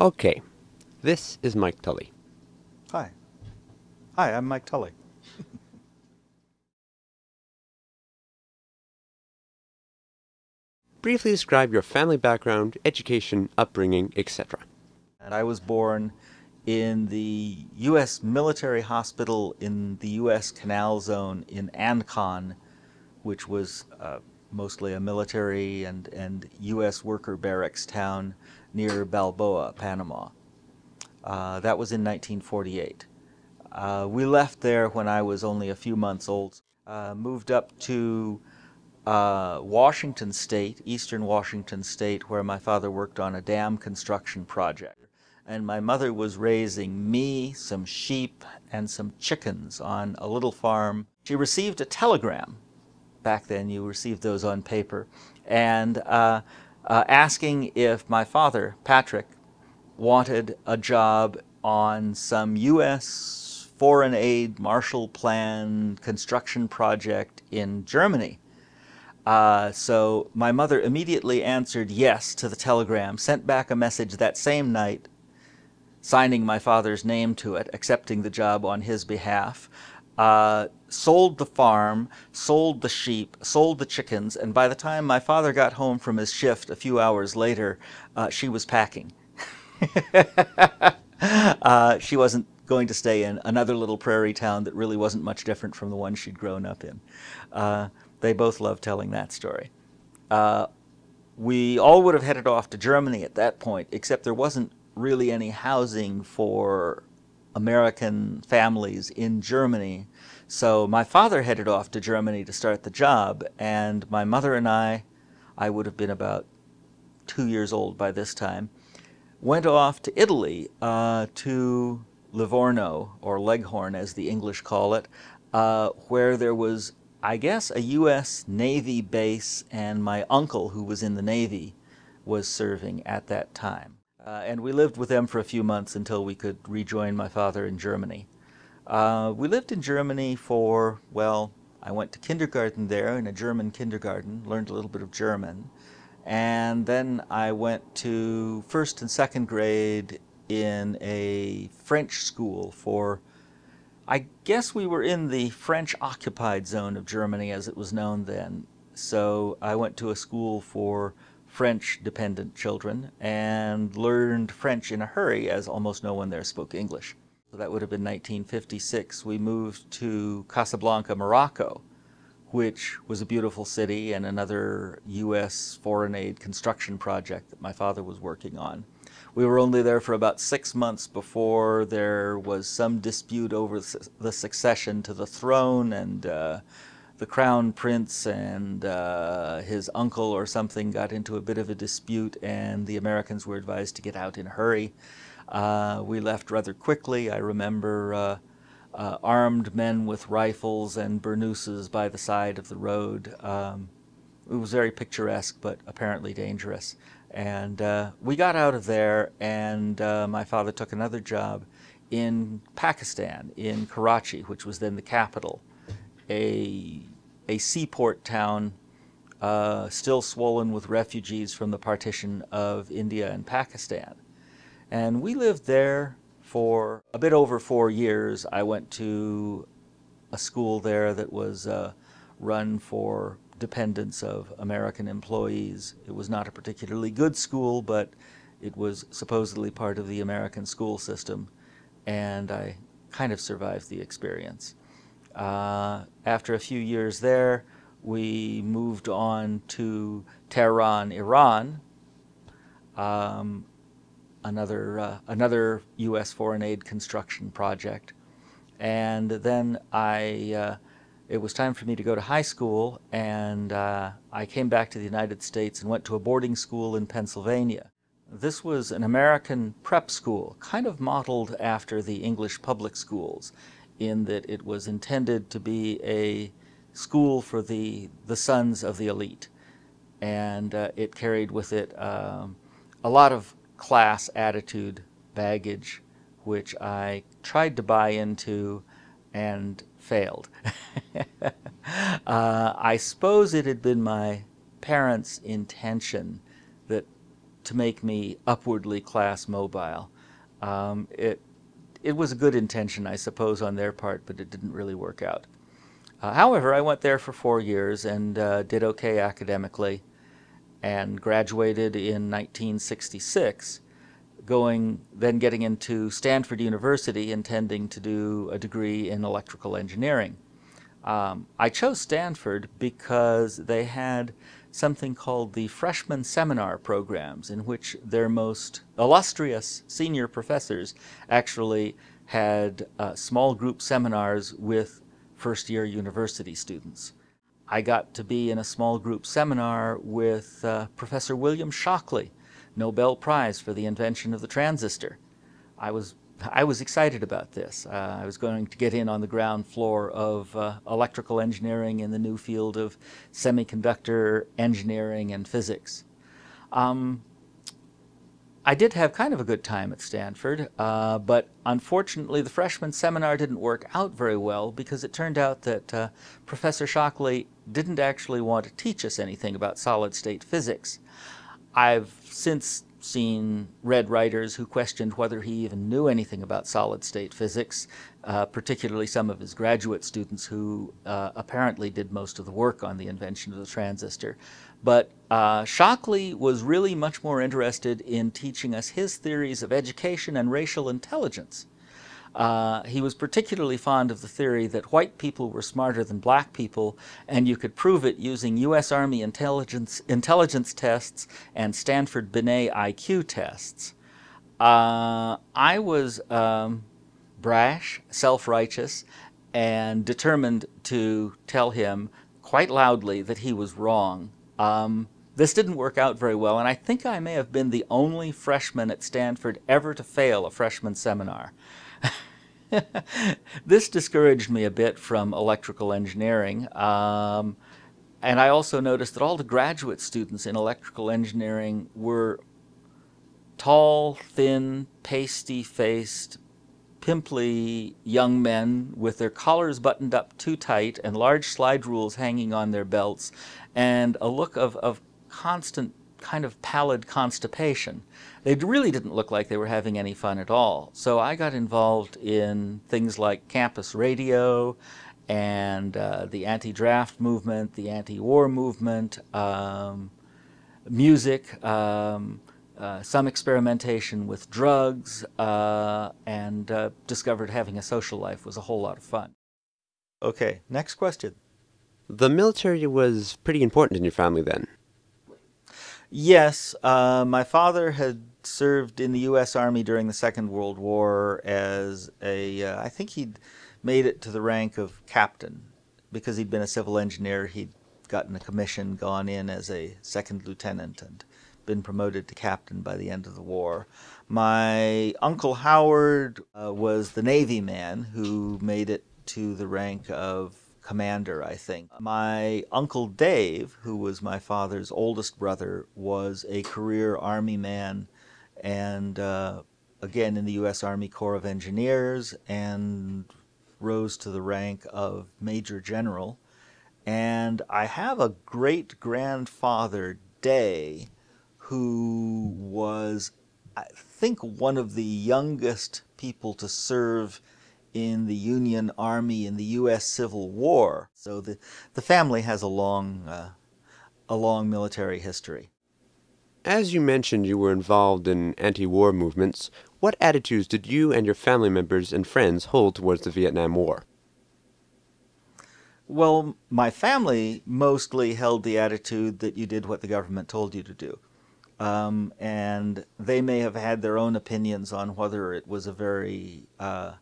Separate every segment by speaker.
Speaker 1: Okay, this is Mike Tully.
Speaker 2: Hi. Hi, I'm Mike Tully.
Speaker 1: Briefly describe your family background, education, upbringing, etc.
Speaker 2: And I was born in the U.S. military hospital in the U.S. Canal Zone in Ancon, which was uh, mostly a military and, and U.S. worker barracks town near Balboa, Panama. Uh, that was in 1948. Uh, we left there when I was only a few months old. Uh, moved up to uh, Washington State, eastern Washington State, where my father worked on a dam construction project. And my mother was raising me, some sheep, and some chickens on a little farm. She received a telegram. Back then you received those on paper. And uh, asking if my father, Patrick, wanted a job on some U.S. foreign aid Marshall Plan construction project in Germany. Uh, so my mother immediately answered yes to the telegram, sent back a message that same night, signing my father's name to it, accepting the job on his behalf, uh, sold the farm, sold the sheep, sold the chickens, and by the time my father got home from his shift a few hours later, uh, she was packing. uh, she wasn't going to stay in another little prairie town that really wasn't much different from the one she'd grown up in. Uh, they both loved telling that story. Uh, we all would have headed off to Germany at that point, except there wasn't really any housing for American families in Germany. So my father headed off to Germany to start the job, and my mother and I, I would have been about two years old by this time, went off to Italy uh, to Livorno, or Leghorn as the English call it, uh, where there was, I guess, a U.S. Navy base, and my uncle, who was in the Navy, was serving at that time. Uh, and we lived with them for a few months until we could rejoin my father in Germany. Uh, we lived in Germany for, well, I went to kindergarten there in a German kindergarten, learned a little bit of German. And then I went to first and second grade in a French school for, I guess we were in the French occupied zone of Germany as it was known then. So I went to a school for French dependent children and learned French in a hurry as almost no one there spoke English. So that would have been 1956. We moved to Casablanca, Morocco, which was a beautiful city and another U.S. foreign aid construction project that my father was working on. We were only there for about six months before there was some dispute over the succession to the throne and uh, the crown prince and uh, his uncle or something got into a bit of a dispute and the Americans were advised to get out in a hurry. Uh, we left rather quickly. I remember uh, uh, armed men with rifles and burnouses by the side of the road. Um, it was very picturesque, but apparently dangerous. And uh, we got out of there, and uh, my father took another job in Pakistan, in Karachi, which was then the capital. A, a seaport town uh, still swollen with refugees from the partition of India and Pakistan. And we lived there for a bit over four years. I went to a school there that was uh, run for dependents of American employees. It was not a particularly good school, but it was supposedly part of the American school system, and I kind of survived the experience. Uh, after a few years there, we moved on to Tehran, Iran. Um, another, uh, another U.S. foreign aid construction project. And then I, uh, it was time for me to go to high school, and uh, I came back to the United States and went to a boarding school in Pennsylvania. This was an American prep school, kind of modeled after the English public schools, in that it was intended to be a school for the, the sons of the elite. And uh, it carried with it um, a lot of class attitude baggage, which I tried to buy into and failed. uh, I suppose it had been my parents' intention that to make me upwardly class mobile. Um, it, it was a good intention, I suppose, on their part, but it didn't really work out. Uh, however, I went there for four years and uh, did okay academically and graduated in 1966, going then getting into Stanford University intending to do a degree in electrical engineering. Um, I chose Stanford because they had something called the freshman seminar programs in which their most illustrious senior professors actually had uh, small group seminars with first year university students. I got to be in a small group seminar with uh, Professor William Shockley, Nobel Prize for the invention of the transistor. I was I was excited about this. Uh, I was going to get in on the ground floor of uh, electrical engineering in the new field of semiconductor engineering and physics. Um, I did have kind of a good time at Stanford, uh, but unfortunately the freshman seminar didn't work out very well because it turned out that uh, Professor Shockley didn't actually want to teach us anything about solid-state physics. I've since seen read writers who questioned whether he even knew anything about solid-state physics, uh, particularly some of his graduate students who uh, apparently did most of the work on the invention of the transistor. But uh, Shockley was really much more interested in teaching us his theories of education and racial intelligence. Uh, he was particularly fond of the theory that white people were smarter than black people, and you could prove it using U.S. Army intelligence, intelligence tests and Stanford Binet IQ tests. Uh, I was um, brash, self-righteous, and determined to tell him quite loudly that he was wrong. Um, this didn't work out very well, and I think I may have been the only freshman at Stanford ever to fail a freshman seminar. this discouraged me a bit from electrical engineering. Um, and I also noticed that all the graduate students in electrical engineering were tall, thin, pasty-faced, pimply young men with their collars buttoned up too tight and large slide rules hanging on their belts and a look of, of constant kind of pallid constipation. They really didn't look like they were having any fun at all. So I got involved in things like campus radio and uh, the anti-draft movement, the anti-war movement, um, music, um, uh, some experimentation with drugs, uh, and uh, discovered having a social life was a whole lot of fun. Okay, next question.
Speaker 1: The military was pretty important in your family then.
Speaker 2: Yes, uh, my father had served in the U.S. Army during the Second World War as a, uh, I think he'd made it to the rank of captain. Because he'd been a civil engineer, he'd gotten a commission, gone in as a second lieutenant, and been promoted to captain by the end of the war. My Uncle Howard uh, was the Navy man who made it to the rank of commander, I think. My Uncle Dave, who was my father's oldest brother, was a career Army man and uh, again in the U.S. Army Corps of Engineers and rose to the rank of Major General. And I have a great grandfather, Day, who was, I think, one of the youngest people to serve in the Union Army in the U.S. Civil War. So the, the family has a long, uh, a long military history.
Speaker 1: As you mentioned you were involved in anti-war movements, what attitudes did you and your family members and friends hold towards the Vietnam War?
Speaker 2: Well, my family mostly held the attitude that you did what the government told you to do. Um, and they may have had their own opinions on whether it was a very uh,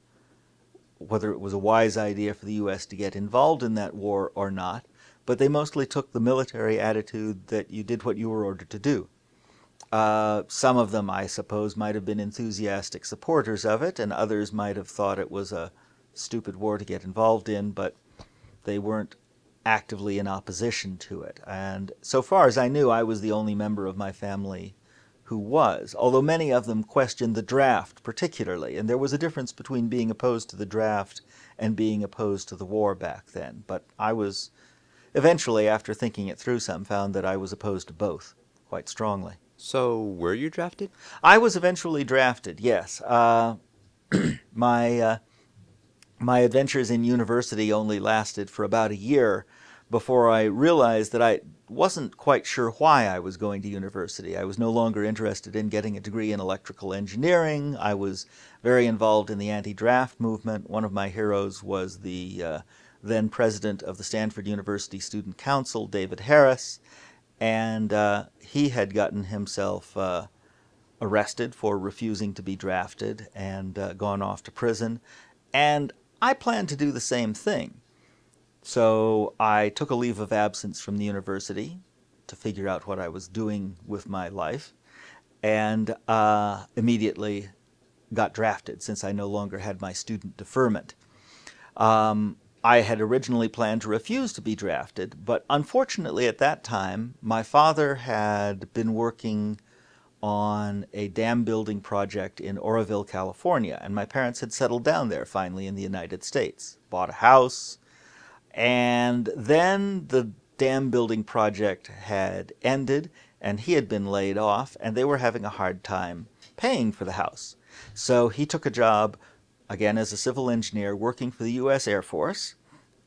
Speaker 2: whether it was a wise idea for the U.S. to get involved in that war or not, but they mostly took the military attitude that you did what you were ordered to do. Uh, some of them, I suppose, might have been enthusiastic supporters of it, and others might have thought it was a stupid war to get involved in, but they weren't actively in opposition to it. And so far as I knew, I was the only member of my family who was, although many of them questioned the draft particularly, and there was a difference between being opposed to the draft and being opposed to the war back then. But I was, eventually, after thinking it through some, found that I was opposed to both quite strongly.
Speaker 1: So, were you drafted?
Speaker 2: I was eventually drafted. Yes, uh, my uh, my adventures in university only lasted for about a year before I realized that I wasn't quite sure why I was going to university. I was no longer interested in getting a degree in electrical engineering. I was very involved in the anti-draft movement. One of my heroes was the uh, then president of the Stanford University Student Council, David Harris, and uh, he had gotten himself uh, arrested for refusing to be drafted and uh, gone off to prison. And I planned to do the same thing. So I took a leave of absence from the university to figure out what I was doing with my life and uh, immediately got drafted since I no longer had my student deferment. Um, I had originally planned to refuse to be drafted, but unfortunately at that time, my father had been working on a dam building project in Oroville, California, and my parents had settled down there finally in the United States, bought a house, and then the dam building project had ended and he had been laid off and they were having a hard time paying for the house. So he took a job, again as a civil engineer, working for the U.S. Air Force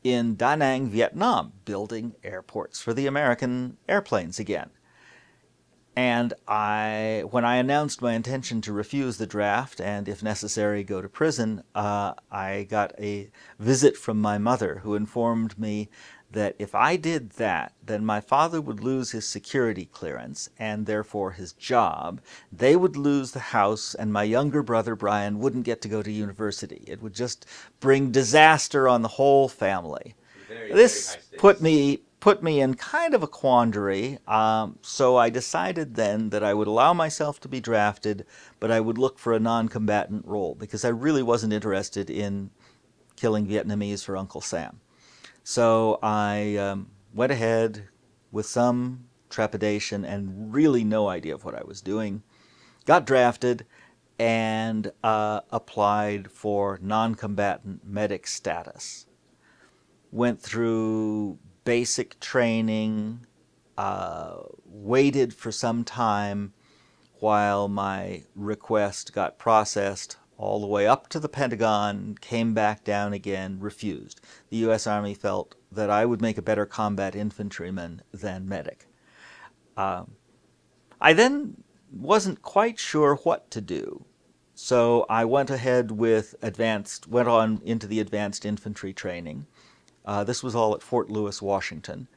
Speaker 2: in Da Nang, Vietnam, building airports for the American airplanes again. And I, when I announced my intention to refuse the draft and, if necessary, go to prison, uh, I got a visit from my mother who informed me that if I did that, then my father would lose his security clearance and therefore his job. They would lose the house, and my younger brother Brian wouldn't get to go to university. It would just bring disaster on the whole family. Very, this very put me put me in kind of a quandary. Um, so I decided then that I would allow myself to be drafted, but I would look for a non-combatant role because I really wasn't interested in killing Vietnamese for Uncle Sam. So I um, went ahead with some trepidation and really no idea of what I was doing, got drafted, and uh, applied for non-combatant medic status. Went through basic training, uh, waited for some time while my request got processed all the way up to the Pentagon, came back down again, refused. The U.S. Army felt that I would make a better combat infantryman than medic. Uh, I then wasn't quite sure what to do. So I went ahead with advanced, went on into the advanced infantry training. Uh, this was all at Fort Lewis, Washington.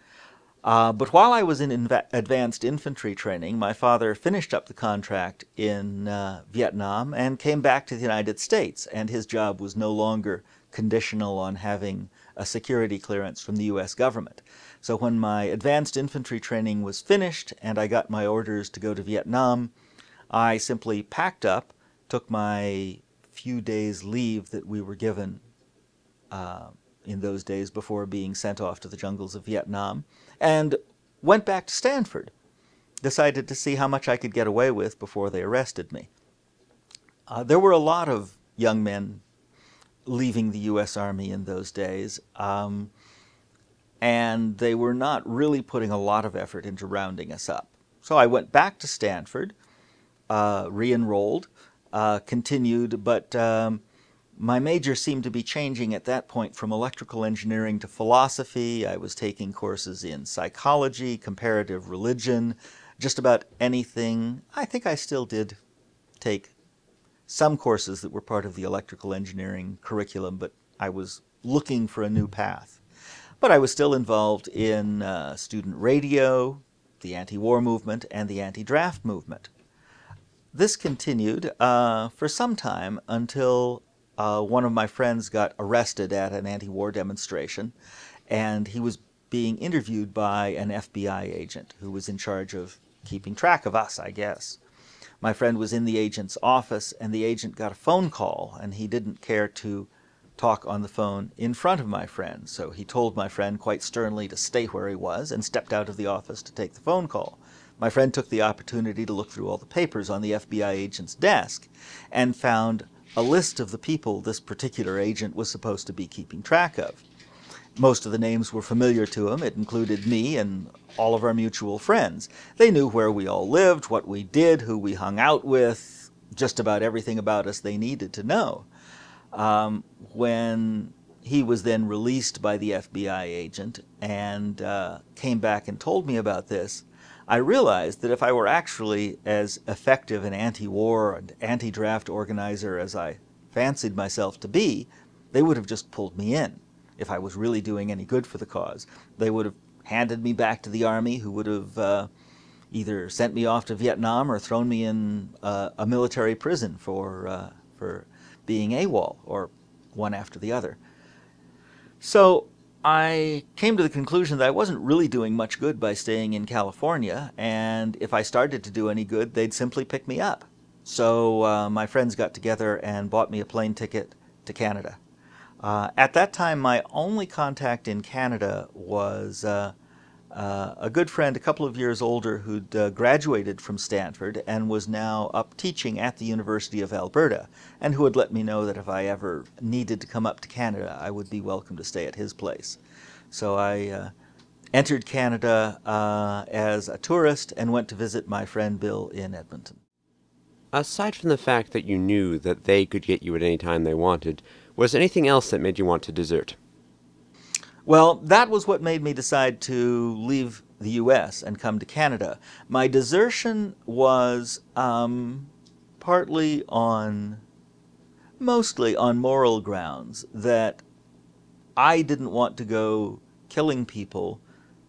Speaker 2: Uh, but while I was in advanced infantry training, my father finished up the contract in uh, Vietnam and came back to the United States, and his job was no longer conditional on having a security clearance from the U.S. government. So when my advanced infantry training was finished and I got my orders to go to Vietnam, I simply packed up, took my few days leave that we were given uh, in those days before being sent off to the jungles of Vietnam, and went back to Stanford. Decided to see how much I could get away with before they arrested me. Uh, there were a lot of young men leaving the U.S. Army in those days, um, and they were not really putting a lot of effort into rounding us up. So I went back to Stanford, uh, re-enrolled, uh, continued, but um, my major seemed to be changing at that point from electrical engineering to philosophy. I was taking courses in psychology, comparative religion, just about anything. I think I still did take some courses that were part of the electrical engineering curriculum, but I was looking for a new path. But I was still involved in uh, student radio, the anti-war movement, and the anti-draft movement. This continued uh, for some time until uh, one of my friends got arrested at an anti-war demonstration, and he was being interviewed by an FBI agent who was in charge of keeping track of us, I guess. My friend was in the agent's office, and the agent got a phone call, and he didn't care to talk on the phone in front of my friend, so he told my friend quite sternly to stay where he was and stepped out of the office to take the phone call. My friend took the opportunity to look through all the papers on the FBI agent's desk and found a list of the people this particular agent was supposed to be keeping track of. most of the names were familiar to him. It included me and all of our mutual friends. They knew where we all lived, what we did, who we hung out with, just about everything about us they needed to know. Um, when he was then released by the FBI agent and uh, came back and told me about this, I realized that if I were actually as effective an anti-war and anti-draft organizer as I fancied myself to be, they would have just pulled me in if I was really doing any good for the cause. They would have handed me back to the army, who would have uh, either sent me off to Vietnam or thrown me in uh, a military prison for uh, for being AWOL, or one after the other. So I came to the conclusion that I wasn't really doing much good by staying in California, and if I started to do any good, they'd simply pick me up. So uh, my friends got together and bought me a plane ticket to Canada. Uh, at that time, my only contact in Canada was uh, a good friend, a couple of years older, who'd uh, graduated from Stanford and was now up teaching at the University of Alberta, and who had let me know that if I ever needed to come up to Canada, I would be welcome to stay at his place. So I uh, entered Canada uh, as a tourist and went to visit my friend Bill in Edmonton.
Speaker 1: Aside from the fact that you knew that they could get you at any time they wanted, was anything else that made you want to desert?
Speaker 2: Well, that was what made me decide to leave the U.S. and come to Canada. My desertion was um, partly on, mostly on moral grounds, that I didn't want to go killing people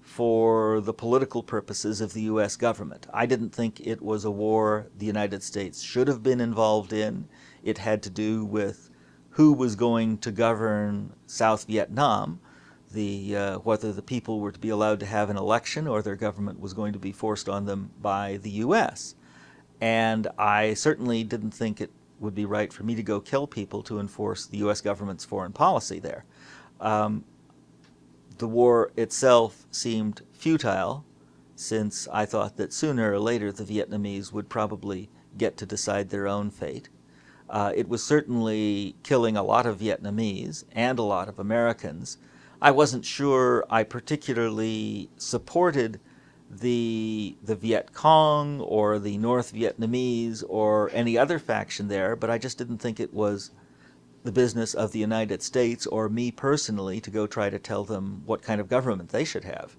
Speaker 2: for the political purposes of the U.S. government. I didn't think it was a war the United States should have been involved in. It had to do with who was going to govern South Vietnam, the, uh, whether the people were to be allowed to have an election or their government was going to be forced on them by the U.S. And I certainly didn't think it would be right for me to go kill people to enforce the U.S. government's foreign policy there. Um, the war itself seemed futile since I thought that sooner or later the Vietnamese would probably get to decide their own fate. Uh, it was certainly killing a lot of Vietnamese and a lot of Americans, I wasn't sure I particularly supported the the Viet Cong or the North Vietnamese or any other faction there, but I just didn't think it was the business of the United States or me personally to go try to tell them what kind of government they should have.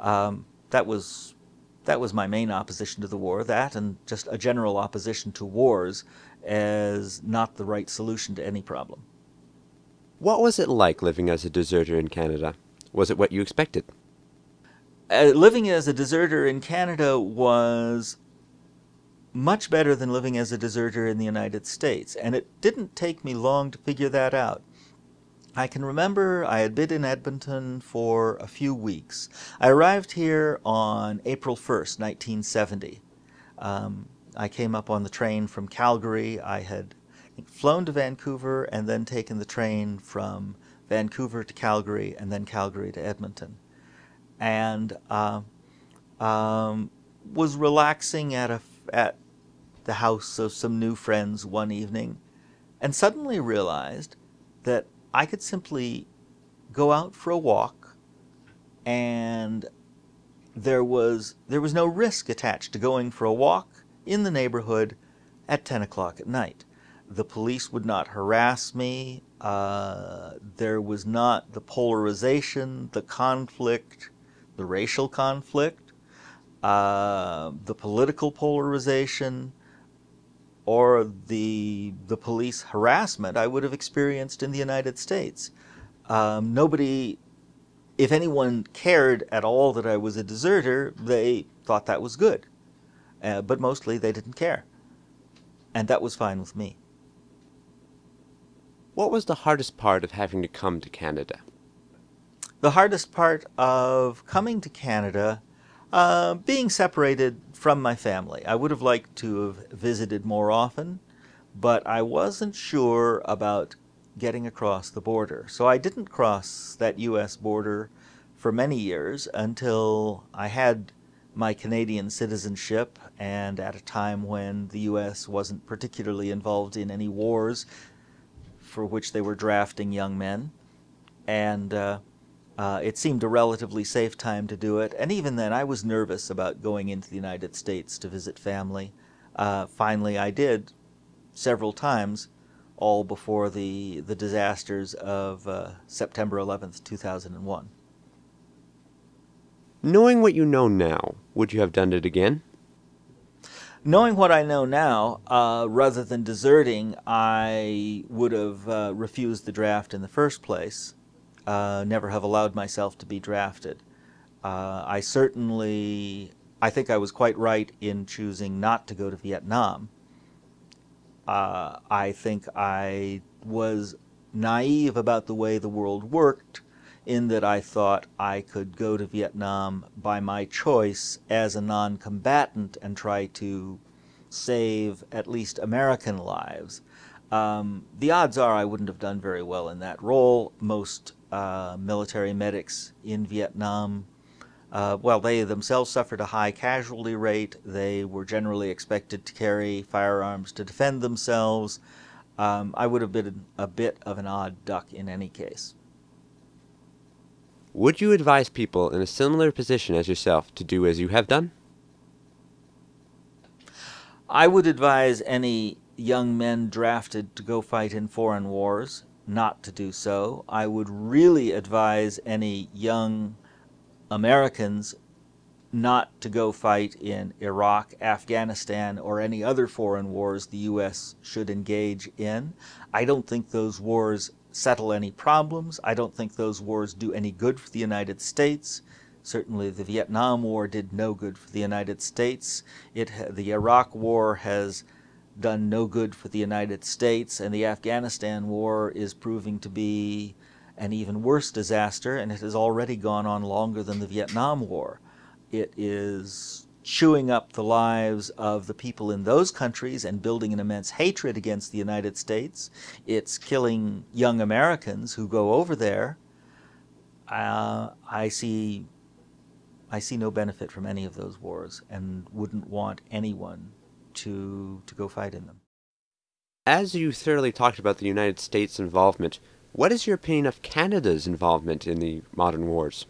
Speaker 2: Um, that was that was my main opposition to the war. That and just a general opposition to wars as not the right solution to any problem.
Speaker 1: What was it like living as a deserter in Canada? Was it what you expected?
Speaker 2: Uh, living as a deserter in Canada was much better than living as a deserter in the United States, and it didn't take me long to figure that out. I can remember I had been in Edmonton for a few weeks. I arrived here on April 1st, 1970. Um, I came up on the train from Calgary. I had flown to Vancouver and then taken the train from Vancouver to Calgary and then Calgary to Edmonton. And uh, um, was relaxing at, a, at the house of some new friends one evening and suddenly realized that I could simply go out for a walk and there was there was no risk attached to going for a walk in the neighborhood at 10 o'clock at night the police would not harass me. Uh, there was not the polarization, the conflict, the racial conflict, uh, the political polarization, or the the police harassment I would have experienced in the United States. Um, nobody, if anyone cared at all that I was a deserter, they thought that was good. Uh, but mostly they didn't care. And that was fine with me.
Speaker 1: What was the hardest part of having to come to Canada?
Speaker 2: The hardest part of coming to Canada, uh, being separated from my family. I would have liked to have visited more often, but I wasn't sure about getting across the border. So I didn't cross that U.S. border for many years until I had my Canadian citizenship and at a time when the U.S. wasn't particularly involved in any wars for which they were drafting young men. and uh, uh, it seemed a relatively safe time to do it. And even then, I was nervous about going into the United States to visit family. Uh, finally, I did several times, all before the, the disasters of uh, September 11th, 2001.
Speaker 1: Knowing what you know now, would you have done it again?
Speaker 2: Knowing what I know now, uh, rather than deserting, I would have uh, refused the draft in the first place, uh, never have allowed myself to be drafted. Uh, I certainly, I think I was quite right in choosing not to go to Vietnam. Uh, I think I was naive about the way the world worked in that I thought I could go to Vietnam by my choice as a non-combatant and try to save at least American lives. Um, the odds are I wouldn't have done very well in that role. Most uh, military medics in Vietnam, uh, well, they themselves suffered a high casualty rate. They were generally expected to carry firearms to defend themselves. Um, I would have been a bit of an odd duck in any case.
Speaker 1: Would you advise people in a similar position as yourself to do as you have done?
Speaker 2: I would advise any young men drafted to go fight in foreign wars not to do so. I would really advise any young Americans not to go fight in Iraq, Afghanistan, or any other foreign wars the U.S. should engage in. I don't think those wars settle any problems. I don't think those wars do any good for the United States. Certainly the Vietnam War did no good for the United States. It, the Iraq War has done no good for the United States, and the Afghanistan War is proving to be an even worse disaster, and it has already gone on longer than the Vietnam War. It is chewing up the lives of the people in those countries and building an immense hatred against the United States. It's killing young Americans who go over there. Uh, I see I see no benefit from any of those wars and wouldn't want anyone to to go fight in them.
Speaker 1: As you thoroughly talked about the United States' involvement, what is your opinion of Canada's involvement in the modern wars?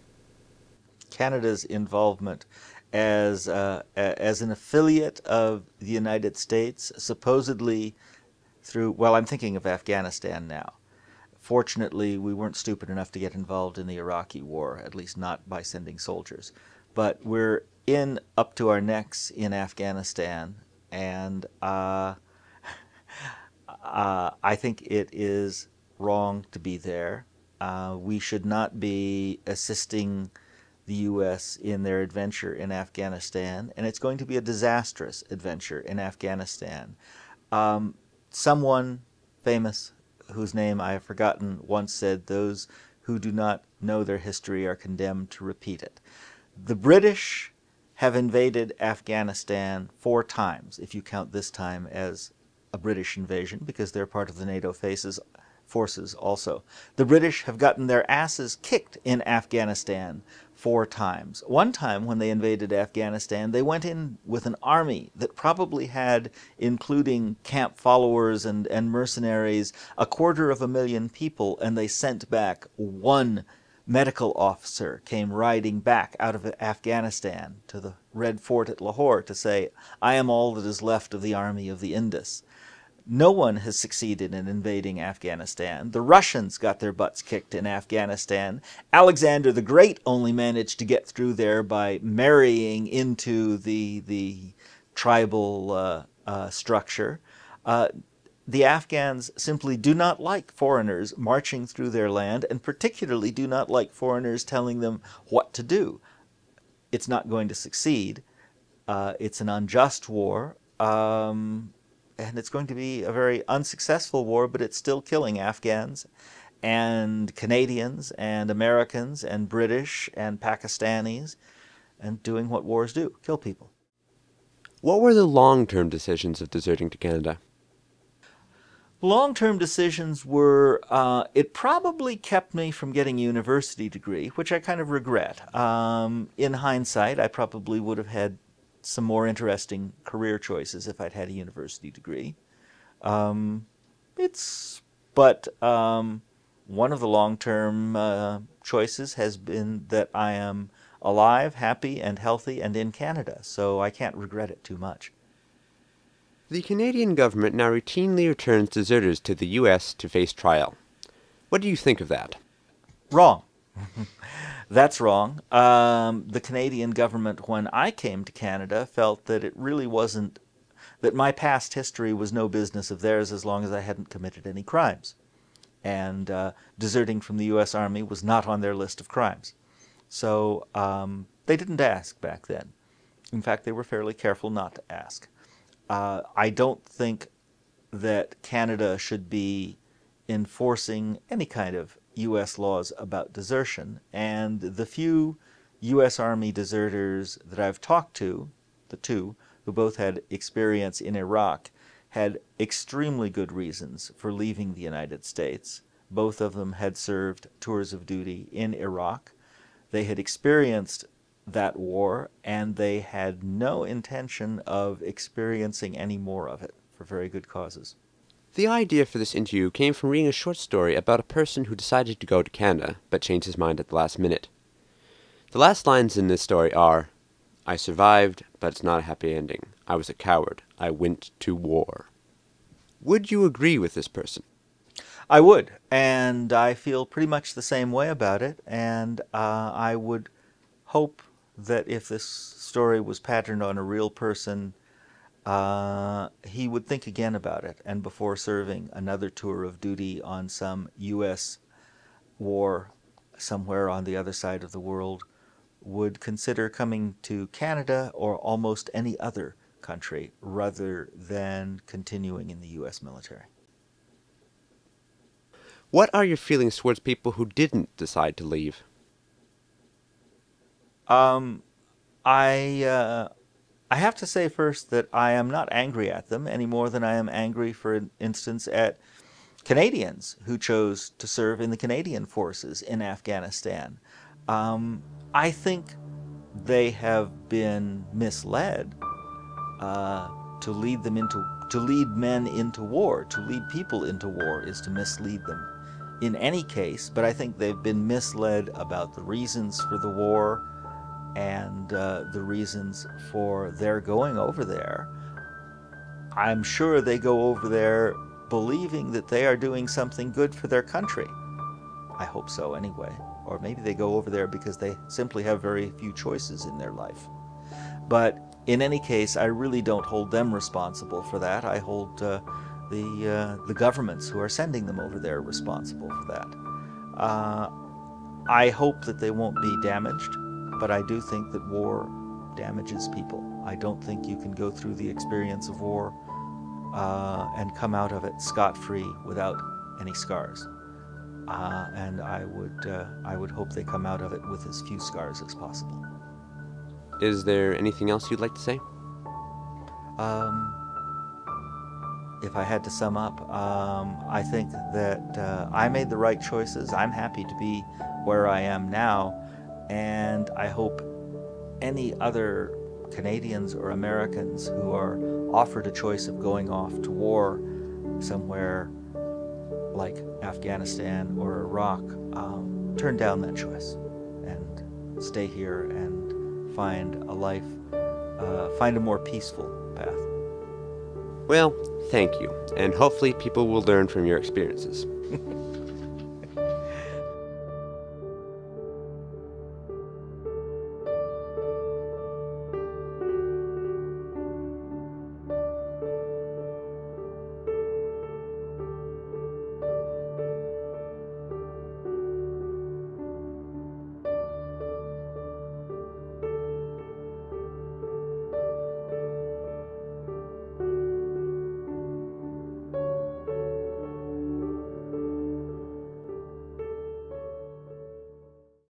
Speaker 2: Canada's involvement as uh, as an affiliate of the United States, supposedly through, well, I'm thinking of Afghanistan now. Fortunately, we weren't stupid enough to get involved in the Iraqi war, at least not by sending soldiers. But we're in up to our necks in Afghanistan, and uh, uh, I think it is wrong to be there. Uh, we should not be assisting the U.S. in their adventure in Afghanistan, and it's going to be a disastrous adventure in Afghanistan. Um, someone famous, whose name I have forgotten, once said, those who do not know their history are condemned to repeat it. The British have invaded Afghanistan four times, if you count this time as a British invasion, because they're part of the NATO faces, forces also. The British have gotten their asses kicked in Afghanistan four times. One time when they invaded Afghanistan, they went in with an army that probably had, including camp followers and, and mercenaries, a quarter of a million people, and they sent back one medical officer came riding back out of Afghanistan to the Red Fort at Lahore to say, I am all that is left of the army of the Indus. No one has succeeded in invading Afghanistan. The Russians got their butts kicked in Afghanistan. Alexander the Great only managed to get through there by marrying into the, the tribal uh, uh, structure. Uh, the Afghans simply do not like foreigners marching through their land and particularly do not like foreigners telling them what to do. It's not going to succeed. Uh, it's an unjust war. Um, and it's going to be a very unsuccessful war, but it's still killing Afghans and Canadians and Americans and British and Pakistanis and doing what wars do, kill people.
Speaker 1: What were the long-term decisions of deserting to Canada?
Speaker 2: Long-term decisions were, uh, it probably kept me from getting a university degree, which I kind of regret. Um, in hindsight, I probably would have had some more interesting career choices if I'd had a university degree. Um, it's, but um, one of the long-term uh, choices has been that I am alive, happy, and healthy, and in Canada, so I can't regret it too much.
Speaker 1: The Canadian government now routinely returns deserters to the U.S. to face trial. What do you think of that?
Speaker 2: Wrong. That's wrong. Um, the Canadian government, when I came to Canada, felt that it really wasn't, that my past history was no business of theirs as long as I hadn't committed any crimes. And uh, deserting from the U.S. Army was not on their list of crimes. So um, they didn't ask back then. In fact, they were fairly careful not to ask. Uh, I don't think that Canada should be enforcing any kind of U.S. laws about desertion, and the few U.S. Army deserters that I've talked to, the two, who both had experience in Iraq, had extremely good reasons for leaving the United States. Both of them had served tours of duty in Iraq. They had experienced that war, and they had no intention of experiencing any more of it for very good causes.
Speaker 1: The idea for this interview came from reading a short story about a person who decided to go to Canada, but changed his mind at the last minute. The last lines in this story are, I survived, but it's not a happy ending. I was a coward. I went to war. Would you agree with this person?
Speaker 2: I would, and I feel pretty much the same way about it, and uh, I would hope that if this story was patterned on a real person, uh, he would think again about it and before serving another tour of duty on some U.S. war somewhere on the other side of the world would consider coming to Canada or almost any other country rather than continuing in the U.S. military.
Speaker 1: What are your feelings towards people who didn't decide to leave?
Speaker 2: Um, I uh, I have to say first that I am not angry at them any more than I am angry, for instance, at Canadians who chose to serve in the Canadian forces in Afghanistan. Um, I think they have been misled uh, to lead them into to lead men into war, to lead people into war is to mislead them. In any case, but I think they've been misled about the reasons for the war, and uh, the reasons for their going over there. I'm sure they go over there believing that they are doing something good for their country. I hope so anyway. Or maybe they go over there because they simply have very few choices in their life. But in any case, I really don't hold them responsible for that. I hold uh, the, uh, the governments who are sending them over there responsible for that. Uh, I hope that they won't be damaged but I do think that war damages people. I don't think you can go through the experience of war uh, and come out of it scot-free without any scars. Uh, and I would, uh, I would hope they come out of it with as few scars as possible.
Speaker 1: Is there anything else you'd like to say?
Speaker 2: Um, if I had to sum up, um, I think that uh, I made the right choices. I'm happy to be where I am now and I hope any other Canadians or Americans who are offered a choice of going off to war somewhere like Afghanistan or Iraq um, turn down that choice and stay here and find a life, uh, find a more peaceful path.
Speaker 1: Well, thank you, and hopefully people will learn from your experiences.